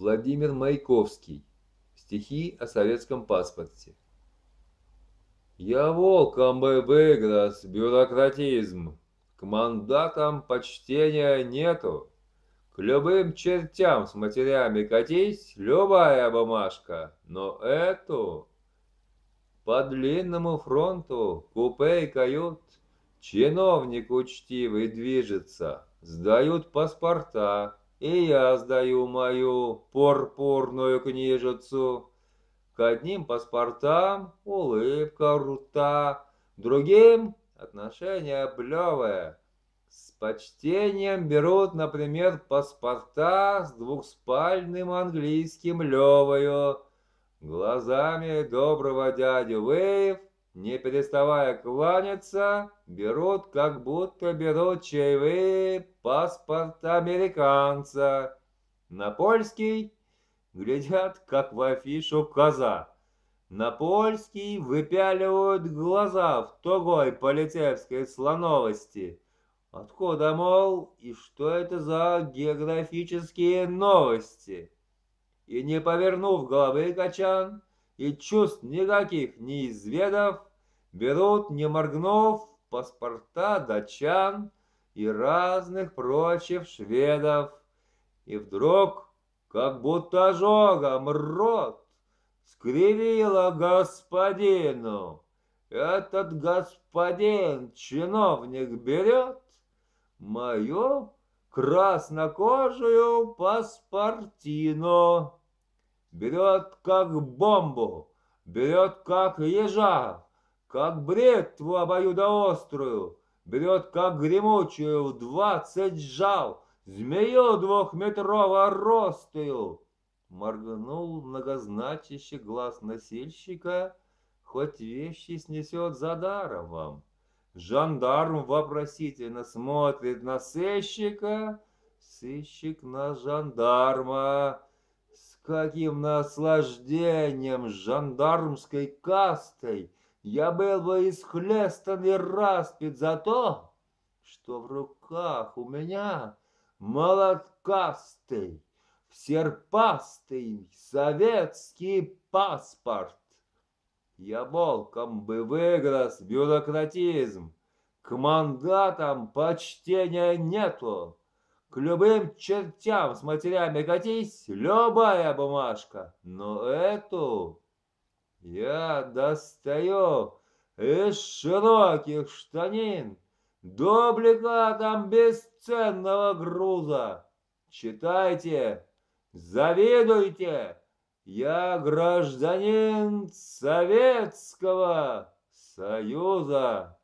Владимир Маяковский. Стихи о советском паспорте. Я волком бы выгрыз бюрократизм, К мандатам почтения нету, К любым чертям с матерями катись, Любая бумажка, но эту По длинному фронту купе и кают Чиновник учтивый движется, Сдают паспорта, и я сдаю мою пурпурную книжицу. К одним паспортам улыбка рта, другим отношение плевое. С почтением берут, например, паспорта с двухспальным английским левою. Глазами доброго дядю Вейв не переставая кланяться, берут, как будто берут чаевые паспорт американца. На польский глядят, как в афишу коза. На польский выпяливают глаза в тугой полицейской слоновости. Откуда, мол, и что это за географические новости? И не повернув головы качан, и чувств никаких не изведав, берут, не моргнув, паспорта датчан и разных прочих шведов. И вдруг, как будто ожогом рот, скривила господину. Этот господин, чиновник, берет мою краснокожую паспортину берет как бомбу, берет как ежа, как бритву обоюдоострую, берет как гремучую в двадцать жал, змею двухметрово ростую. Моргнул многозначащий глаз носильщика, хоть вещи снесет за даром вам. Жандарм вопросительно смотрит на сыщика, сыщик на жандарма каким наслаждением жандармской кастой я был бы исхлестан и распят за то, что в руках у меня молоткастый, серпастый советский паспорт. Я волком бы выгрыз бюрократизм, к мандатам почтения нету, к любым чертям с матерями катись, любая бумажка. Но эту я достаю из широких штанин дубликатом бесценного груза. Читайте, завидуйте, я гражданин Советского Союза.